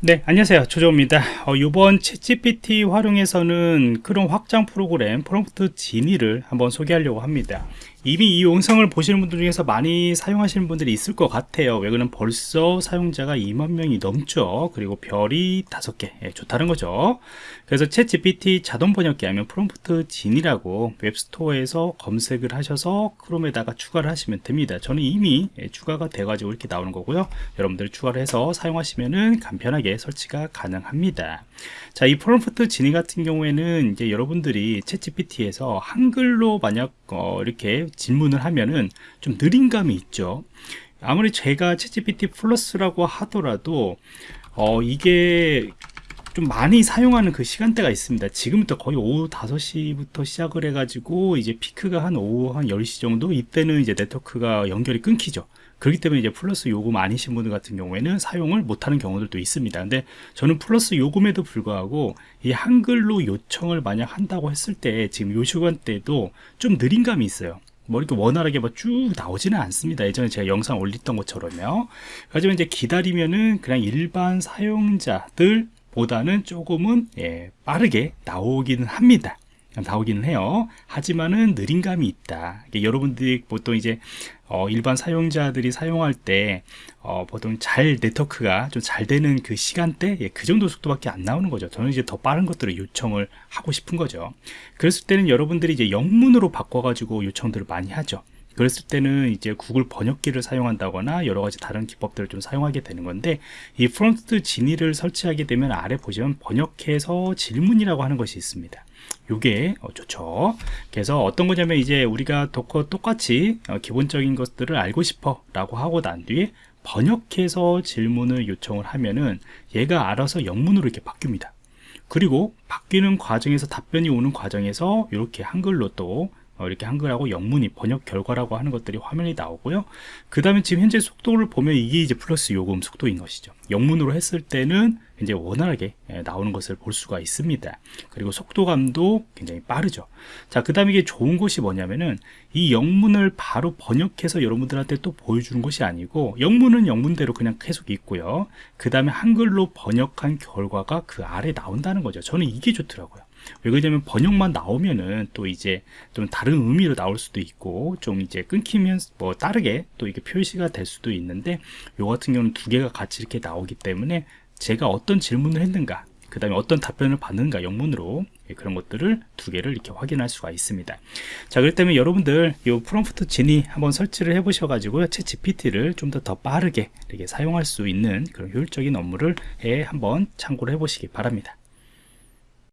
네 안녕하세요. 조조입니다. 어, 이번 챗GPT 활용해서는 그런 확장 프로그램 프롬프트 지니를 한번 소개하려고 합니다 이미 이 영상을 보시는 분들 중에서 많이 사용하시는 분들이 있을 것 같아요. 왜 그러면 벌써 사용자가 2만 명이 넘죠. 그리고 별이 5개. 예, 좋다는 거죠. 그래서 챗 GPT 자동 번역기 하면 프롬프트 지니라고 web store에서 검색을 하셔서 크롬에다가 추가를 하시면 됩니다. 저는 이미 예, 추가가 돼 가지고 이렇게 나오는 거고요. 여러분들 추가를 해서 사용하시면은 간편하게 설치가 가능합니다. 자이 프롬프트 진이 같은 경우에는 이제 여러분들이 챗 GPT에서 한글로 만약 어, 이렇게 질문을 하면은 좀 느린 감이 있죠. 아무리 제가 챗GPT 플러스라고 하더라도 어, 이게 좀 많이 사용하는 그 시간대가 있습니다. 지금부터 거의 오후 5시부터 시작을 해 가지고 이제 피크가 한 오후 한 10시 정도? 이때는 이제 네트워크가 연결이 끊기죠. 그렇기 때문에 이제 플러스 요금 아니신 분들 같은 경우에는 사용을 못하는 경우들도 있습니다. 근데 저는 플러스 요금에도 불구하고 이 한글로 요청을 만약 한다고 했을 때 지금 요 시간대도 좀 느린 감이 있어요. 뭐 이렇게 원활하게 뭐쭉 나오지는 않습니다. 예전에 제가 영상 올렸던 것처럼요. 하지만 이제 기다리면은 그냥 일반 사용자들 보다는 조금은 예, 빠르게 나오기는 합니다. 나오기는 해요. 하지만은 느린 감이 있다. 여러분들이 보통 이제 어, 일반 사용자들이 사용할 때 어, 보통 잘 네트워크가 좀 잘 되는 그 시간대 예, 그 정도 속도밖에 안 나오는 거죠. 저는 이제 더 빠른 것들을 요청을 하고 싶은 거죠. 그랬을 때는 여러분들이 이제 영문으로 바꿔 가지고 요청들을 많이 하죠. 그랬을 때는 이제 구글 번역기를 사용한다거나 여러 가지 다른 기법들을 좀 사용하게 되는 건데 이 프롬프트 진위를 설치하게 되면 아래 보시면 번역해서 질문이라고 하는 것이 있습니다. 요게 어, 좋죠 그래서 어떤 거냐면 이제 우리가 Docker 똑같이 어, 기본적인 것들을 알고 싶어 라고 하고 난 뒤에 번역해서 질문을 요청을 하면은 얘가 알아서 영문으로 이렇게 바뀝니다 그리고 바뀌는 과정에서 답변이 오는 과정에서 이렇게 한글로 또 어, 이렇게 한글하고 영문이 번역 결과라고 하는 것들이 화면이 나오고요. 그 다음에 지금 현재 속도를 보면 이게 이제 플러스 요금 속도인 것이죠. 영문으로 했을 때는 이제 원활하게 예, 나오는 것을 볼 수가 있습니다. 그리고 속도감도 굉장히 빠르죠. 자그 다음에 이게 좋은 것이 뭐냐면은 이 영문을 바로 번역해서 여러분들한테 또 보여주는 것이 아니고 영문은 영문대로 그냥 계속 있고요. 그 다음에 한글로 번역한 결과가 그 아래 나온다는 거죠. 저는 이게 좋더라고요 왜 그러냐면 번역만 나오면은 또 이제 좀 다른 의미로 나올 수도 있고 좀 이제 끊기면 뭐 다르게 또 이게 표시가 될 수도 있는데 요 같은 경우는 두 개가 같이 이렇게 나오기 때문에 제가 어떤 질문을 했는가 그 다음에 어떤 답변을 받는가 영문으로 예, 그런 것들을 두 개를 이렇게 확인할 수가 있습니다. 자 그렇기 때문에 여러분들 이 프롬프트 진이 한번 설치를 해 보셔 가지고 채 GPT를 좀 더 더 빠르게 이렇게 사용할 수 있는 그런 효율적인 업무를 해 한번 참고를 해 보시기 바랍니다